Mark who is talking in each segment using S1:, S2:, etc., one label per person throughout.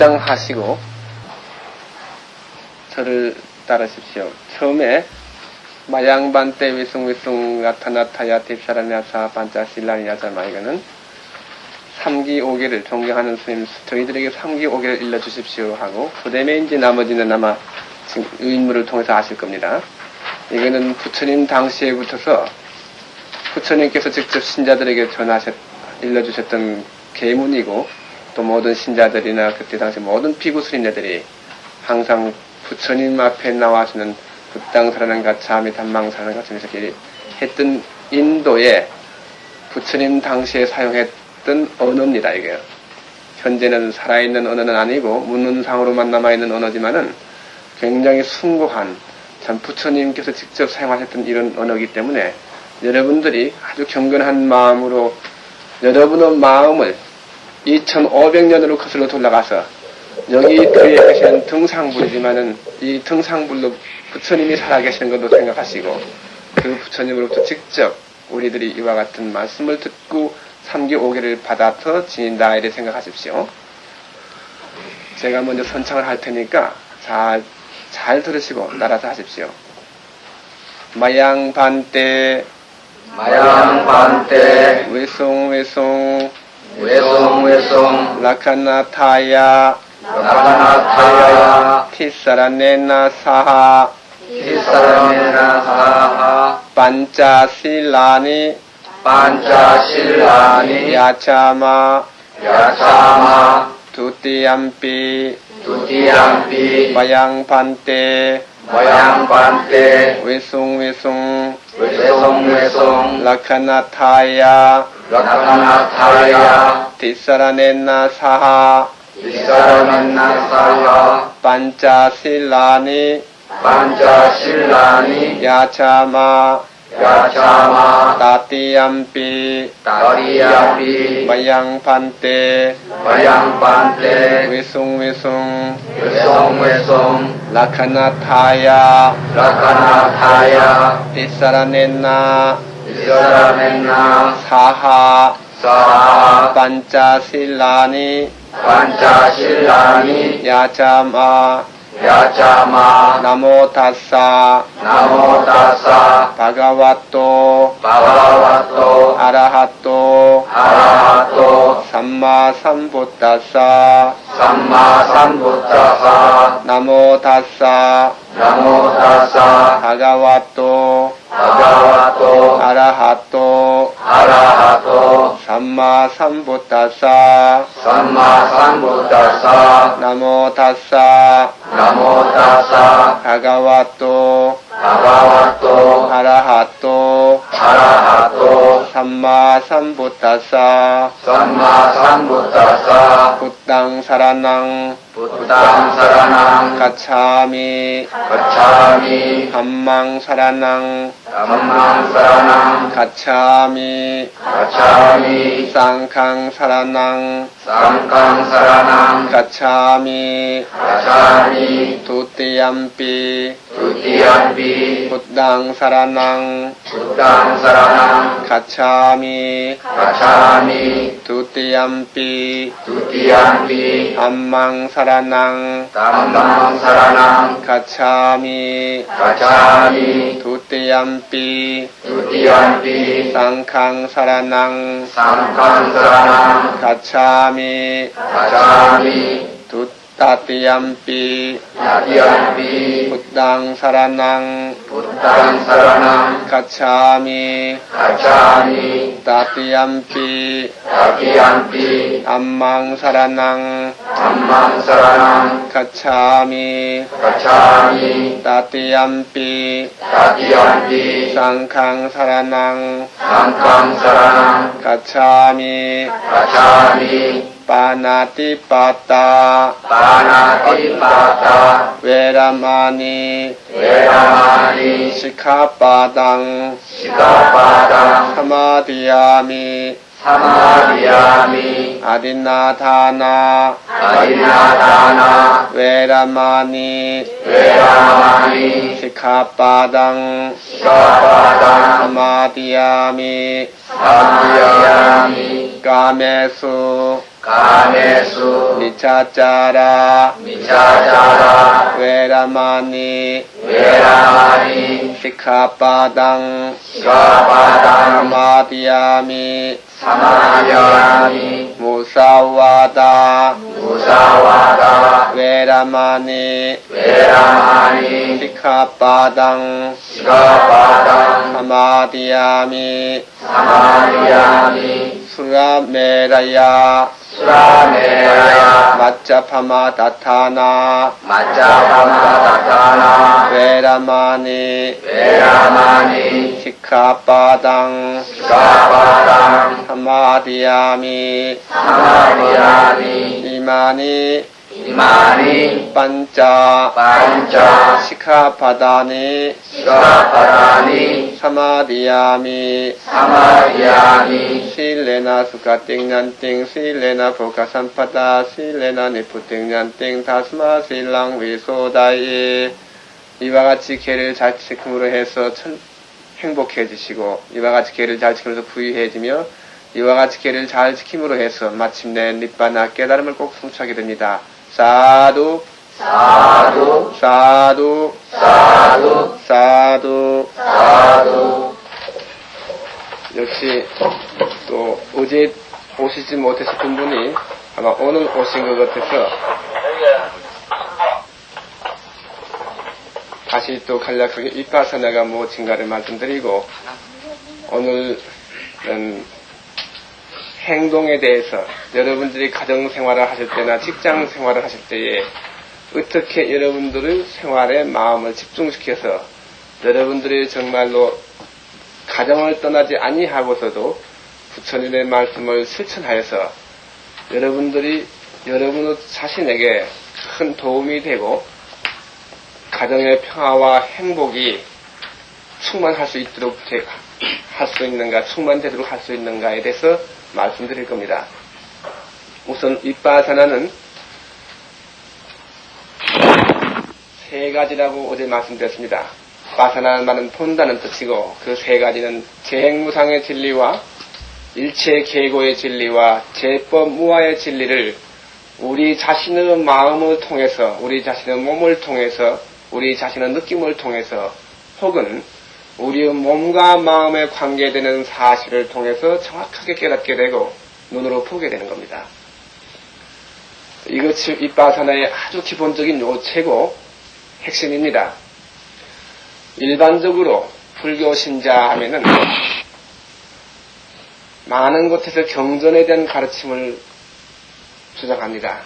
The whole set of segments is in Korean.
S1: 합장하시고 저를 따르십시오. 처음에 마양반때 위숭위숭 나타나타야 딥사라냐사 반짜실라니야자마 이거는 3기 5개를 존경하는 스님 저희들에게 3기 5개를 일러주십시오 하고 그 이제 나머지는 아마 지금 의인물을 통해서 아실 겁니다. 이거는 부처님 당시에부터서 부처님께서 직접 신자들에게 전하셨 일러주셨던 계문이고 또 모든 신자들이나 그때 당시 모든 피구 스님네들이 항상 부처님 앞에 나와서는 불당사라는 가차미 단망사라는 가차미 이렇게 했던 인도에 부처님 당시에 사용했던 언어입니다 이게. 현재는 살아있는 언어는 아니고 문문상으로만 남아있는 언어지만은 굉장히 숭고한 참 부처님께서 직접 사용하셨던 이런 언어이기 때문에 여러분들이 아주 경건한 마음으로 여러분의 마음을 2500년으로 거슬러 돌아가서 여기 그에 계시는 등상불이지만은 이 등상불로 부처님이 살아계시는 것도 생각하시고 그 부처님으로부터 직접 우리들이 이와 같은 말씀을 듣고 3기 5개를 받아서 지닌다 이래 생각하십시오. 제가 먼저 선창을 할 테니까 잘, 잘 들으시고 따라서 하십시오. 마양반때
S2: 마양반때
S1: 외송 외송
S2: 외송 외송
S1: 라카나타야.
S2: 라카나타야.
S1: 티사라네나 사하.
S2: 티사라메나 사하.
S1: 반짜실라니.
S2: 반짜실라니.
S1: 야차마.
S2: 야차마
S1: 두띠암피
S2: 두티암피
S1: 마양반때
S2: 마양반때
S1: 외송외송
S2: 외송외송
S1: 라카나타야
S2: 라카나타야
S1: 티사라네나 사하
S2: 티사라메나 사하
S1: 반짜실라니
S2: 반짜실라니
S1: 야차마
S2: 야차마
S1: 따띠암피
S2: 다리암피
S1: 마양반때
S2: 마양반때
S1: 외 송외송
S2: 외송외송
S1: 라카나타야
S2: 라카나타야
S1: 티사라네나
S2: 이사라멘나
S1: 사하
S2: 사하
S1: 반짜실라니
S2: 반짜실라니
S1: 야자마
S2: 야자마
S1: 나모타사
S2: 나모다사
S1: 바가와토
S2: 바바와토
S1: 아라하토
S2: 아라하 토
S1: 삼마삼부타사
S2: 삼마삼부타사
S1: 나모타사
S2: 나모다사
S1: 바가와토
S2: 바바와토
S1: 아라하토
S2: 아라하토
S1: 삼마삼부타사
S2: 삼마삼부타사
S1: 나모타사
S2: 나모다사
S1: 바가와토
S2: 바바와토
S1: 아라하 බුද්ධං
S2: සරණං ගච්ඡාමි ගච්ඡාමි
S1: ධම්මං සරණං ධම්මං සරණං ගච්ඡාමි
S2: ගච්ඡාමි සංඝං සරණං සංඝං
S1: සරණං ගච්ඡාමි ගච්ඡාමි ဒုတိ
S2: ယံ පි ဒုတိယံ
S1: පි බුද්ධං සරණං
S2: බුද්ධං සරණං ගච්ඡාමි
S1: ගච්ඡාමි ဒုတိယံ
S2: පි ဒုတိယံ
S1: පි ධම්මං සරණං शरणं। धम्मं
S2: शरणं। गच्छामि। गच्छामि। द्वितीयम्पि द्वितीयम्पि
S1: सङ्घं शरणं। सङ्घं
S2: शरणं। गच्छामि। गच्छामि।
S1: තතියම්පි තතියම්පි බුද්ධං සරණං
S2: බුද්ධං සරණං ගච්ඡාමි ගච්ඡාමි
S1: තතියම්පි තතියම්පි අම්මං සරණං අම්මං
S2: සරණං ගච්ඡාමි ගච්ඡාමි තතියම්පි තතියම්පි
S1: සංඝං සරණං සංඝං
S2: සරණං ගච්ඡාමි ගච්ඡාමි
S1: ปานาติปาตา
S2: ปานาติปาตา
S1: เวรมานี
S2: เวรมานี
S1: สิกขาปาตัง
S2: สิกขาปาตัง
S1: ธรรมาติยามิ
S2: ธรรมาติยามิ
S1: อดินาทานา
S2: อดินาทานา
S1: เวรมานี
S2: เวรมานี
S1: สิกขาปาตัง
S2: สิกขาปาตัง
S1: ธ
S2: รรมาติยามิ
S1: ธร
S2: ร
S1: มาติยามิ
S2: กา
S1: เมสุ
S2: 까메수. 미차짜라.
S1: 미차짜라. 웨라마니.
S2: 웨라마니. 시카바당.
S1: 시카바당. 마디아미. 사마디아미.
S2: 무사와다. 무사와다. 웨라마니.
S1: 웨라마니.
S2: 시카바당. 시카바당.
S1: 사마디아미. 사마디아미.
S2: 수라메라야.
S1: 수라메라야. 마짜파마
S2: 다타나. 마짜파마
S1: 다타나.
S2: 베라마니.
S1: 베라마니.
S2: 시카바당.
S1: 시카바당.
S2: 사마디아미. 사마디아미.
S1: 이마니 이마니 반짜
S2: 반짜 시카바다니
S1: 시카바다니 사마디아미 사마디아미 실레나 수가 띵난띵 실레나 보가 산파다 실레나 니프 띵난띵 다스마 실랑 위소다이 이와 같이 개를 잘 지킴으로 해서 천, 행복해지시고 이와 같이 개를 잘 지키면서 부유해지며 이와 같이 개를 잘 지킴으로 해서 마침내 립바나 깨달음을 꼭 성취하게 됩니다. 사두
S2: 사두
S1: 사두
S2: 사두
S1: 사두.
S2: 사두.
S1: 역시 또 어제 오시지 못했었던 분이 아마 오늘 오신 것 같아서 다시 또 간략하게 입가사나가 뭐 증가를 말씀드리고 오늘은 행동에 대해서 여러분들이 가정 생활을 하실 때나 직장 생활을 하실 때에 어떻게 여러분들의 생활에 마음을 집중시켜서 여러분들이 정말로 가정을 떠나지 아니하고서도 부처님의 말씀을 실천하여서 여러분들이 여러분 자신에게 큰 도움이 되고 가정의 평화와 행복이 충만할 수 있도록 할 수 있는가, 충만되도록 할 수 있는가에 대해서 말씀드릴 겁니다. 우선 윗바사나는 세 가지라고 어제 말씀드렸습니다. 바사나는 말은 본다는 뜻이고 그 세 가지는 재행무상의 진리와 일체 계고의 진리와 제법 무아의 진리를 우리 자신의 마음을 통해서 우리 자신의 몸을 통해서 우리 자신의 느낌을 통해서 혹은 우리의 몸과 마음에 관계되는 사실을 통해서 정확하게 깨닫게 되고 눈으로 보게 되는 겁니다. 이것이 윗바사나의 아주 기본적인 요체고 핵심입니다. 일반적으로 불교 신자 하면은 많은 곳에서 경전에 대한 가르침을 주장합니다.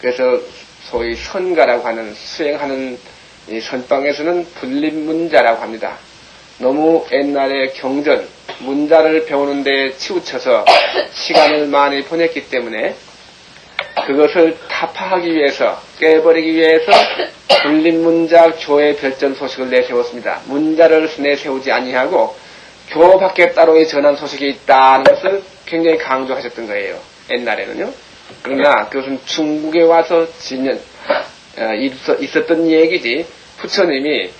S1: 그래서 소위 선가라고 하는 수행하는 이 선방에서는 분립문자라고 합니다. 너무 옛날에 경전, 문자를 배우는 데 치우쳐서 시간을 많이 보냈기 때문에 그것을 타파하기 위해서 깨버리기 위해서 분립문자 교회 별전 소식을 내세웠습니다. 문자를 내세우지 아니하고 교 밖에 따로의 전한 소식이 있다는 것을 굉장히 강조하셨던 거예요. 옛날에는요. 그러나 그것은 중국에 와서 진연, 어, 있었던 얘기지 부처님이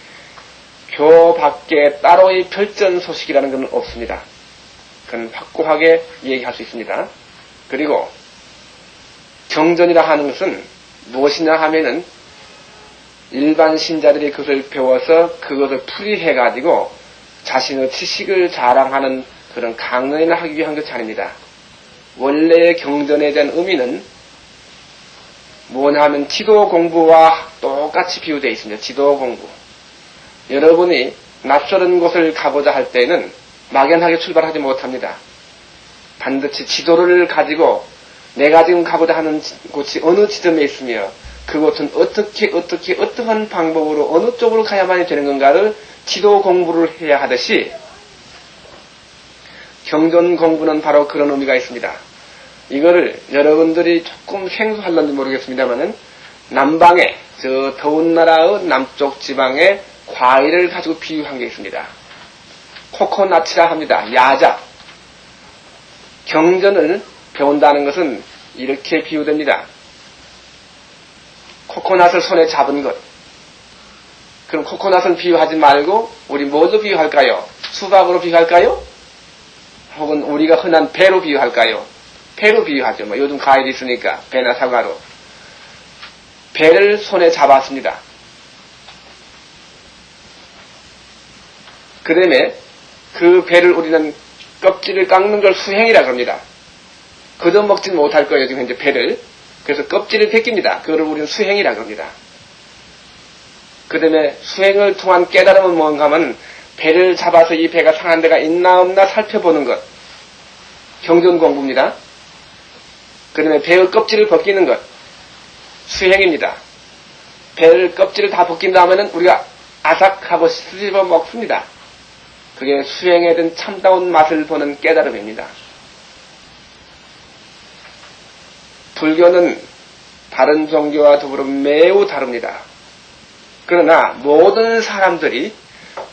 S1: 교 밖에 따로의 별전 소식이라는 것은 없습니다. 그건 확고하게 얘기할 수 있습니다. 그리고 경전이라 하는 것은 무엇이냐 하면은 일반 신자들이 그것을 배워서 그것을 풀이해가지고 자신의 지식을 자랑하는 그런 강론을 하기 위한 것이 아닙니다. 원래의 경전에 대한 의미는 뭐냐 하면 지도 공부와 똑같이 비유되어 있습니다. 지도 공부. 여러분이 낯설은 곳을 가고자 할 때는 막연하게 출발하지 못합니다. 반드시 지도를 가지고 내가 지금 가고자 하는 곳이 어느 지점에 있으며 그곳은 어떻게 어떻게 어떠한 방법으로 어느 쪽으로 가야만이 되는 건가를 지도 공부를 해야 하듯이 경전 공부는 바로 그런 의미가 있습니다. 이거를 여러분들이 조금 생소할런지 모르겠습니다만은 남방에 저 더운 나라의 남쪽 지방에 과일을 가지고 비유한 게 있습니다. 코코나츠라 합니다. 야자. 경전을 배운다는 것은 이렇게 비유됩니다. 코코넛을 손에 잡은 것. 그럼 코코넛을 비유하지 말고 우리 뭐로 비유할까요? 수박으로 비유할까요? 혹은 우리가 흔한 배로 비유할까요? 배로 비유하죠. 뭐 요즘 과일이 있으니까 배나 사과로. 배를 손에 잡았습니다. 그 다음에 그 배를 우리는 껍질을 깎는 걸 수행이라 그럽니다. 그저 먹지 못할 거예요, 지금 현재 배를. 그래서 껍질을 벗깁니다. 그거를 우리는 수행이라 그럽니다. 그 다음에 수행을 통한 깨달음은 뭔가 하면 배를 잡아서 이 배가 상한 데가 있나 없나 살펴보는 것. 경전 공부입니다. 그 다음에 배의 껍질을 벗기는 것. 수행입니다. 배를 껍질을 다 벗긴 다음에는 우리가 아삭하고 씹어 먹습니다. 그게 수행에 든 참다운 맛을 보는 깨달음입니다. 불교는 다른 종교와 더불어 매우 다릅니다. 그러나 모든 사람들이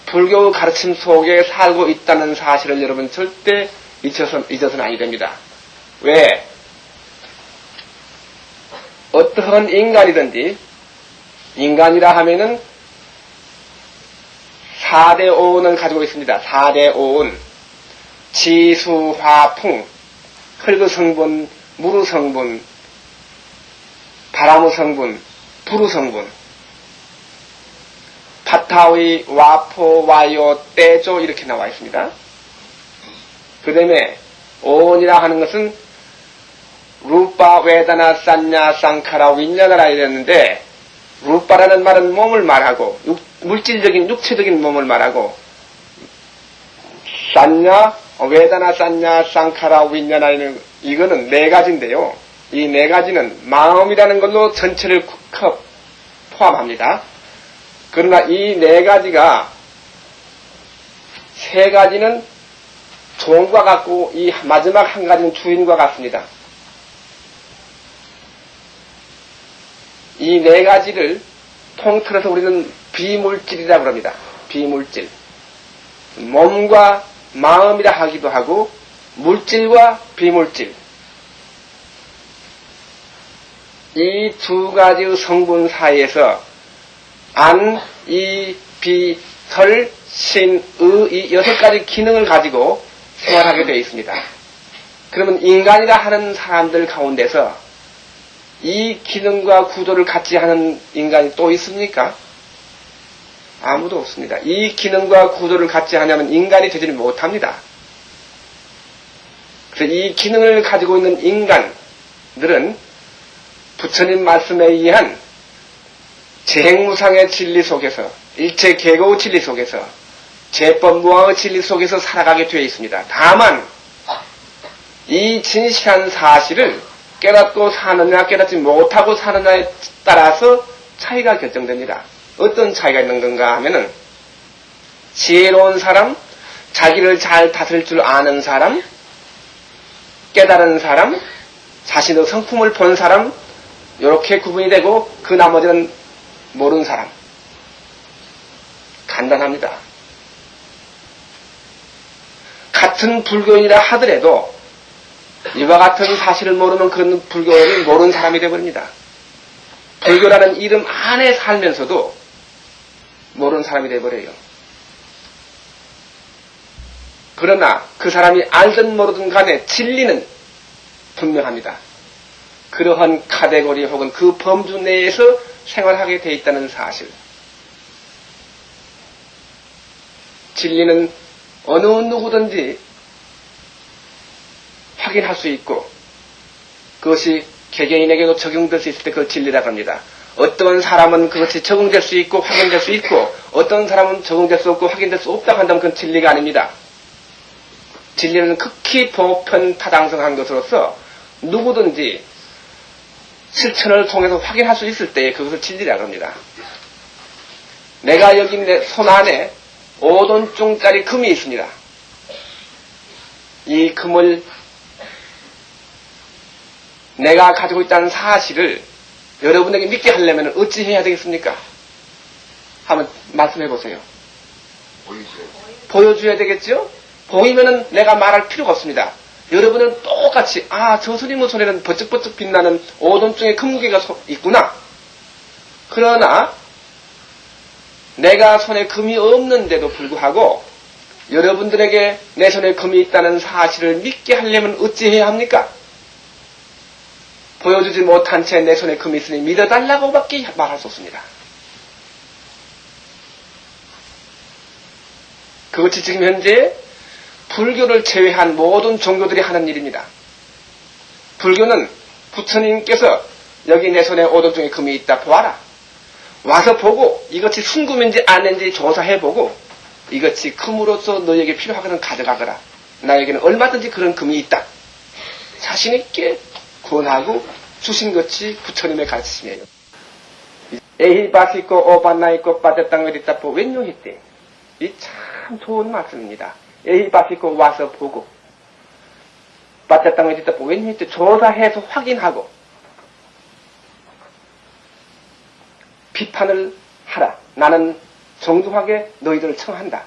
S1: 불교 가르침 속에 살고 있다는 사실을 여러분 절대 잊어서, 잊어서는 아니 됩니다. 왜? 어떠한 인간이든지 인간이라 하면은 4대 오온을 가지고 있습니다. 4대 오온. 지수, 화, 풍. 흙의 성분, 물의 성분, 바람의 성분, 불의 성분. 파타위, 와포, 와요, 떼조 이렇게 나와 있습니다. 그 다음에 오온이라 하는 것은 루파, 웨다나, 산냐, 쌍카라, 윈냐나라 이랬는데 루파라는 말은 몸을 말하고 육, 물질적인 육체적인 몸을 말하고 산냐, 웨다나, 산냐, 쌍카라, 윈냐나 이는 이거는 네 가지인데요. 이 네 가지는 마음이라는 걸로 전체를 컵 포함합니다. 그러나 이 네 가지가 세 가지는 종과 같고 이 마지막 한 가지는 주인과 같습니다. 이 네 가지를 통틀어서 우리는 비물질이라고 합니다. 비물질. 몸과 마음이라 하기도 하고 물질과 비물질. 이 두 가지의 성분 사이에서 안, 이, 비, 설, 신, 의, 이 여섯 가지 기능을 가지고 생활하게 되어 있습니다. 그러면 인간이라 하는 사람들 가운데서 이 기능과 구조를 같이 하는 인간이 또 있습니까? 아무도 없습니다. 이 기능과 구조를 같이 하냐면 인간이 되지 못합니다. 그래서 이 기능을 가지고 있는 인간들은 부처님 말씀에 의한 재행무상의 진리 속에서 일체 계고의 진리 속에서 제법무왕의 진리 속에서 살아가게 되어 있습니다. 다만 이 진실한 사실을 깨닫고 사느냐 깨닫지 못하고 사느냐에 따라서 차이가 결정됩니다. 어떤 차이가 있는 건가 하면은 지혜로운 사람, 자기를 잘 다스릴 줄 아는 사람, 깨달은 사람, 자신의 성품을 본 사람, 이렇게 구분이 되고 그 나머지는 모르는 사람. 간단합니다. 같은 불교인이라 하더라도 이와 같은 사실을 모르면 그런 불교를 모르는 사람이 되어버립니다. 불교라는 이름 안에 살면서도 모르는 사람이 되어버려요. 그러나 그 사람이 알든 모르든 간에 진리는 분명합니다. 그러한 카테고리 혹은 그 범주 내에서 생활하게 돼 있다는 사실. 진리는 어느 누구든지 확인할 수 있고 그것이 개개인에게도 적용될 수 있을 때그 진리라고 합니다. 어떤 사람은 그것이 적용될 수 있고 확인될 수 있고 어떤 사람은 적용될 수 없고 확인될 수 없다고 한다면 그건 진리가 아닙니다. 진리는 극히 보편타당성한 것으로서 누구든지 실천을 통해서 확인할 수 있을 때 그것을 진리라고 합니다. 내가 여기 내 손 안에 5돈중짜리 금이 있습니다. 이 금을 내가 가지고 있다는 사실을 여러분에게 믿게 하려면 어찌 해야 되겠습니까? 한번 말씀해 보세요. 보여줘야 되겠죠? 보이면은 내가 말할 필요가 없습니다. 여러분은 똑같이 아 저 스님의 손에는 번쩍번쩍 빛나는 오돈증의 금무게가 소- 있구나. 그러나 내가 손에 금이 없는데도 불구하고 여러분들에게 내 손에 금이 있다는 사실을 믿게 하려면 어찌해야 합니까? 보여주지 못한 채 내 손에 금이 있으니 믿어달라고밖에 말할 수 없습니다. 그것이 지금 현재 불교를 제외한 모든 종교들이 하는 일입니다. 불교는 부처님께서 여기 내 손에 오돈 중에 금이 있다 보아라. 와서 보고 이것이 순금인지 아닌지 조사해보고 이것이 금으로서 너에게 필요하거든 가져가거라. 나에게는 얼마든지 그런 금이 있다. 자신있게 권하고 주신 것이 부처님의 가르침이에요. 에히 바시고 오반나이고 빠졌당 어디다보 웬요했대. 이참 좋은 말씀입니다. 에히 바시고 와서 보고 어디다보 웬요했대. 조사해서 확인하고 비판을 하라. 나는 정중하게 너희들을 청한다.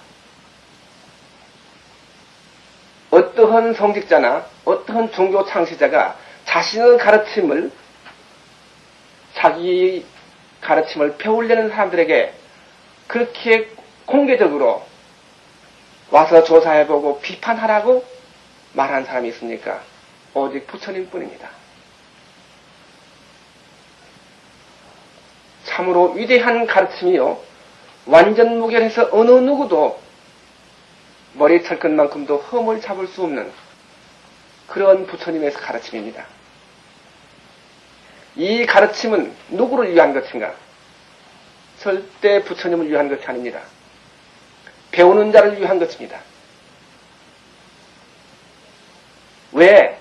S1: 어떠한 성직자나 어떠한 종교 창시자가 자신의 가르침을 자기 가르침을 배우려는 사람들에게 그렇게 공개적으로 와서 조사해보고 비판하라고 말한 사람이 있습니까? 오직 부처님 뿐입니다. 참으로 위대한 가르침이요. 완전 무결해서 어느 누구도 머리 털끝만큼도 흠을 잡을 수 없는 그런 부처님의 가르침입니다. 이 가르침은 누구를 위한 것인가? 절대 부처님을 위한 것이 아닙니다. 배우는 자를 위한 것입니다. 왜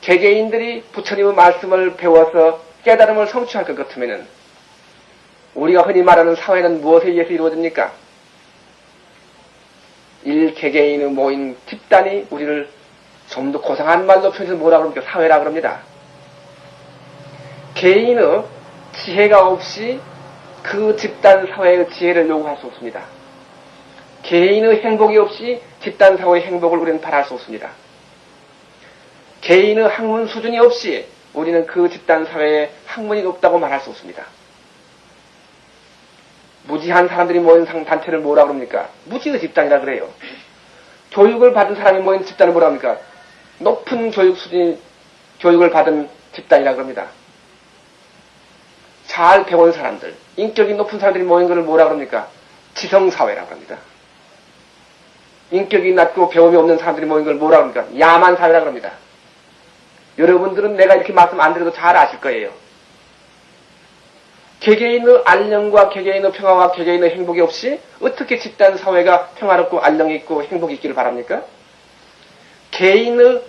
S1: 개개인들이 부처님의 말씀을 배워서 깨달음을 성취할 것 같으면은 우리가 흔히 말하는 사회는 무엇에 의해서 이루어집니까? 일 개개인의 모인 집단이 우리를 좀 더 고상한 말로 표현해서 뭐라 그럽니까? 사회라 그럽니다. 개인의 지혜가 없이 그 집단 사회의 지혜를 요구할 수 없습니다. 개인의 행복이 없이 집단 사회의 행복을 우리는 바랄 수 없습니다. 개인의 학문 수준이 없이 우리는 그 집단 사회에 학문이 높다고 말할 수 없습니다. 무지한 사람들이 모인 상- 단체를 뭐라 그럽니까? 무지의 집단이라 그래요. 교육을 받은 사람이 모인 집단을 뭐라 합니까? 높은 교육 수준, 교육을 받은 집단이라 그럽니다. 잘 배운 사람들, 인격이 높은 사람들이 모인 것을 뭐라 그럽니까? 지성사회라고 합니다. 인격이 낮고 배움이 없는 사람들이 모인 걸 뭐라 그럽니까? 야만 사회라고 합니다. 여러분들은 내가 이렇게 말씀 안 드려도 잘 아실 거예요. 개개인의 안녕과 개개인의 평화와 개개인의 행복이 없이 어떻게 집단 사회가 평화롭고 안녕이 있고 행복이 있기를 바랍니까? 개인의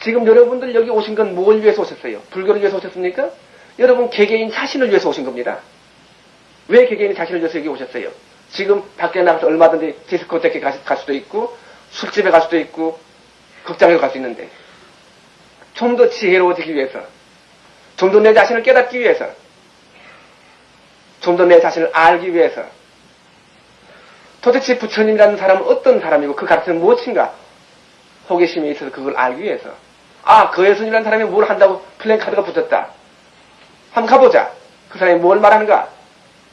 S1: 지금 여러분들 여기 오신 건 뭘 위해서 오셨어요? 불교를 위해서 오셨습니까? 여러분 개개인 자신을 위해서 오신 겁니다. 왜 개개인 자신을 위해서 여기 오셨어요? 지금 밖에 나가서 얼마든지 디스코테크에 갈 수도 있고 술집에 갈 수도 있고 극장에 갈 수 있는데 좀 더 지혜로워지기 위해서 좀 더 내 자신을 깨닫기 위해서 좀 더 내 자신을 알기 위해서 도대체 부처님이라는 사람은 어떤 사람이고 그 가르침은 무엇인가 호기심이 있어서 그걸 알기 위해서 아 그 예수님이라는 사람이 뭘 한다고 플랜카드가 붙었다 한번 가보자. 그 사람이 뭘 말하는가?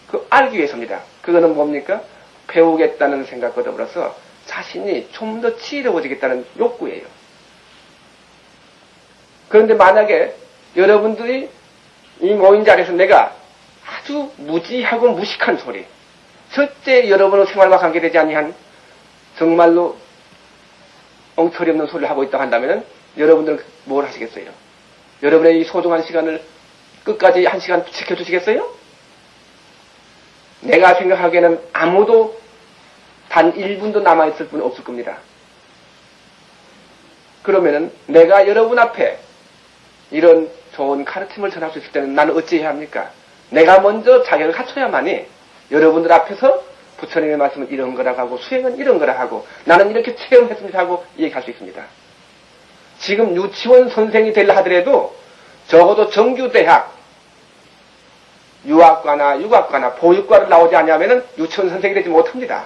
S1: 그 알기 위해서입니다. 그거는 뭡니까? 배우겠다는 생각과 더불어서 자신이 좀더 지혜로워지겠다는 욕구예요. 그런데 만약에 여러분들이 이 모인 자리에서 내가 아주 무지하고 무식한 소리, 절대 여러분의 생활과 관계되지 아니한 정말로 엉터리 없는 소리를 하고 있다고 한다면 여러분들은 뭘 하시겠어요? 여러분의 이 소중한 시간을 끝까지 한 시간 지켜주시겠어요? 내가 생각하기에는 아무도 단 1분도 남아있을 분 없을 겁니다. 그러면은 내가 여러분 앞에 이런 좋은 가르침을 전할 수 있을 때는 나는 어찌해야 합니까? 내가 먼저 자격을 갖춰야만이 여러분들 앞에서 부처님의 말씀은 이런 거라고 하고 수행은 이런 거라 하고 나는 이렇게 체험했습니다 하고 얘기할 수 있습니다. 지금 유치원 선생이 되려 하더라도 적어도 정규대학, 유학과나 육학과나 보육과를 나오지 않으면은 유치원 선생이 되지 못합니다.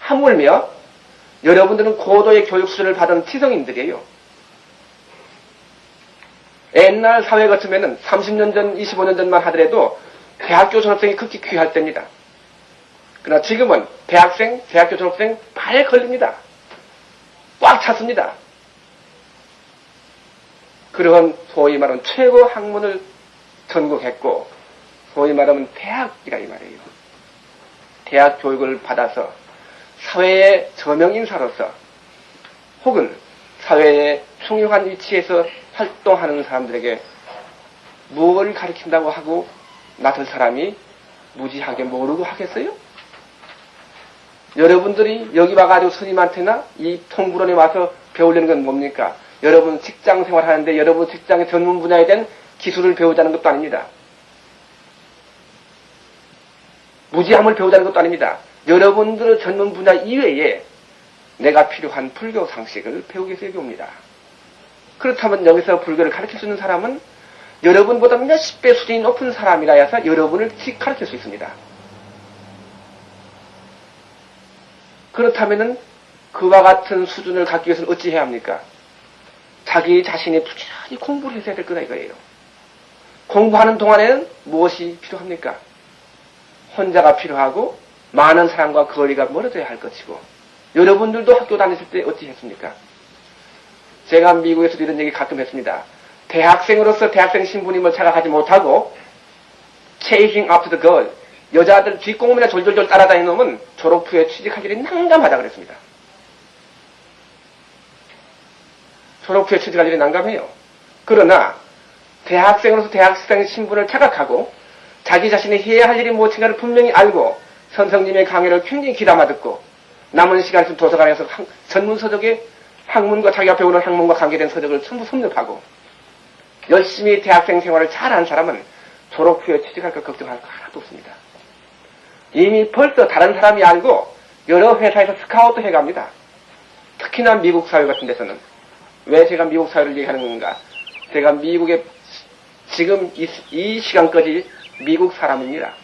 S1: 하물며 여러분들은 고도의 교육 수준을 받은 지성인들이에요. 옛날 사회 같으면은 30년 전, 25년 전만 하더라도 대학교 졸업생이 극히 귀할 때입니다. 그러나 지금은 대학생, 대학교 졸업생 발 걸립니다. 꽉 찼습니다. 그러한 소위 말하는 최고 학문을 전국했고 소위 말하면 대학이라 이 말이에요. 대학 교육을 받아서 사회의 저명인사로서 혹은 사회의 흉흉한 위치에서 활동하는 사람들에게 무엇을 가르친다고 하고 나설 사람이 무지하게 모르고 하겠어요? 여러분들이 여기 와가지고 스님한테나 이 통구론에 와서 배우려는 건 뭡니까? 여러분 직장 생활하는데 여러분 직장의 전문 분야에 대한 기술을 배우자는 것도 아닙니다. 무지함을 배우자는 것도 아닙니다. 여러분들의 전문 분야 이외에 내가 필요한 불교 상식을 배우기 위해서 여기 옵니다. 그렇다면 여기서 불교를 가르칠 수 있는 사람은 여러분보다 몇십 배 수준이 높은 사람이라 해서 여러분을 직 가르칠 수 있습니다. 그렇다면은 그와 같은 수준을 갖기 위해서는 어찌 해야 합니까? 자기 자신이 부지런히 공부를 해야 될 거다 이거예요. 공부하는 동안에는 무엇이 필요합니까? 혼자가 필요하고 많은 사람과 거리가 멀어져야 할 것이고 여러분들도 학교 다니실 때 어찌 했습니까? 제가 미국에서도 이런 얘기 가끔 했습니다. 대학생으로서 대학생 신부님을 찾아가지 못하고 chasing after the girl 여자들 뒷공문이나 졸졸졸 따라다니는 놈은 졸업 후에 취직할 일이 난감하다 그랬습니다. 졸업 후에 취직할 일이 난감해요. 그러나 대학생으로서 대학생 신분을 착각하고 자기 자신이 해야 할 일이 무엇인가를 분명히 알고 선생님의 강의를 굉장히 귀담아 듣고 남은 시간 좀 도서관에서 학- 전문 서적의 학문과 자기가 배우는 학문과 관계된 서적을 전부 섭렵하고 열심히 대학생 생활을 잘하는 사람은 졸업 후에 취직할 것 걱정할 거 하나도 없습니다. 이미 벌써 다른 사람이 알고 여러 회사에서 스카우트 해갑니다. 특히나 미국 사회 같은 데서는 왜 제가 미국 사회를 얘기하는 건가? 제가 미국에 지금 이, 이 시간까지 미국 사람입니다.